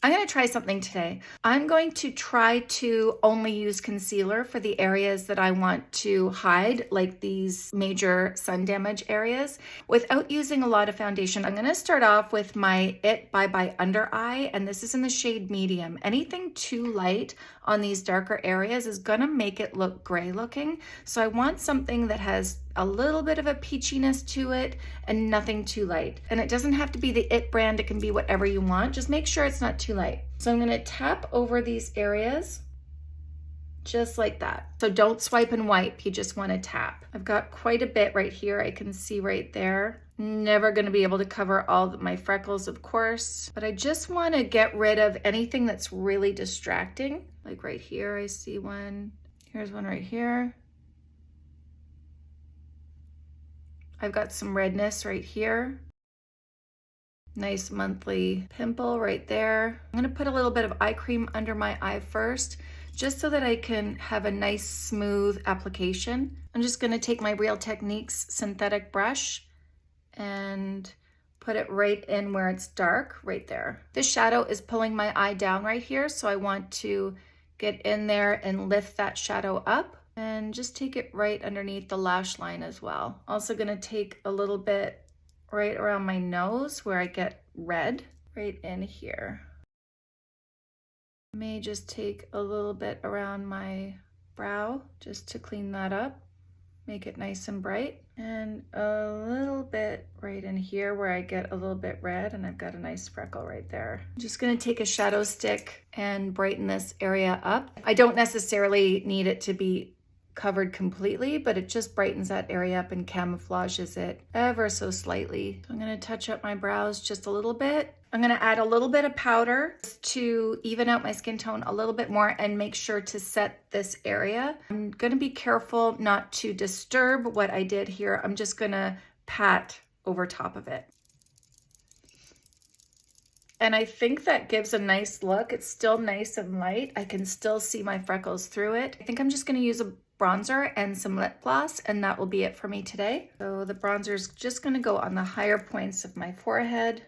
I'm going to try something today. I'm going to try to only use concealer for the areas that I want to hide, like these major sun damage areas, without using a lot of foundation. I'm going to start off with my It Bye Bye Under Eye, and this is in the shade medium. Anything too light on these darker areas is going to make it look gray looking. So I want something that has a little bit of a peachiness to it and nothing too light. And it doesn't have to be the It brand, it can be whatever you want. Just make sure it's not too light. So I'm gonna tap over these areas just like that. So don't swipe and wipe, you just wanna tap. I've got quite a bit right here, I can see right there. Never gonna be able to cover all my freckles, of course, but I just wanna get rid of anything that's really distracting. Like right here, I see one. Here's one right here. I've got some redness right here. Nice monthly pimple right there. I'm gonna put a little bit of eye cream under my eye first, just so that I can have a nice smooth application. I'm just gonna take my Real Techniques synthetic brush and put it right in where it's dark, right there. This shadow is pulling my eye down right here, so I want to get in there and lift that shadow up and just take it right underneath the lash line as well. Also gonna take a little bit right around my nose where I get red, right in here. May just take a little bit around my brow just to clean that up, make it nice and bright. And a little bit right in here where I get a little bit red and I've got a nice freckle right there. I'm just gonna take a shadow stick and brighten this area up. I don't necessarily need it to be covered completely, but it just brightens that area up and camouflages it ever so slightly. So I'm gonna touch up my brows just a little bit. I'm gonna add a little bit of powder to even out my skin tone a little bit more and make sure to set this area. I'm gonna be careful not to disturb what I did here. I'm just gonna pat over top of it. And I think that gives a nice look. It's still nice and light. I can still see my freckles through it. I think I'm just gonna use a bronzer and some lip gloss and that will be it for me today. So the bronzer is just gonna go on the higher points of my forehead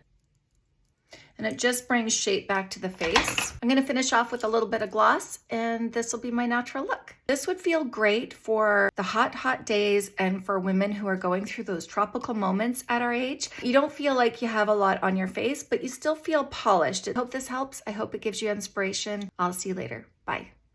and it just brings shape back to the face. I'm gonna finish off with a little bit of gloss and this will be my natural look. This would feel great for the hot, hot days and for women who are going through those tropical moments at our age. You don't feel like you have a lot on your face, but you still feel polished. I hope this helps. I hope it gives you inspiration. I'll see you later. Bye.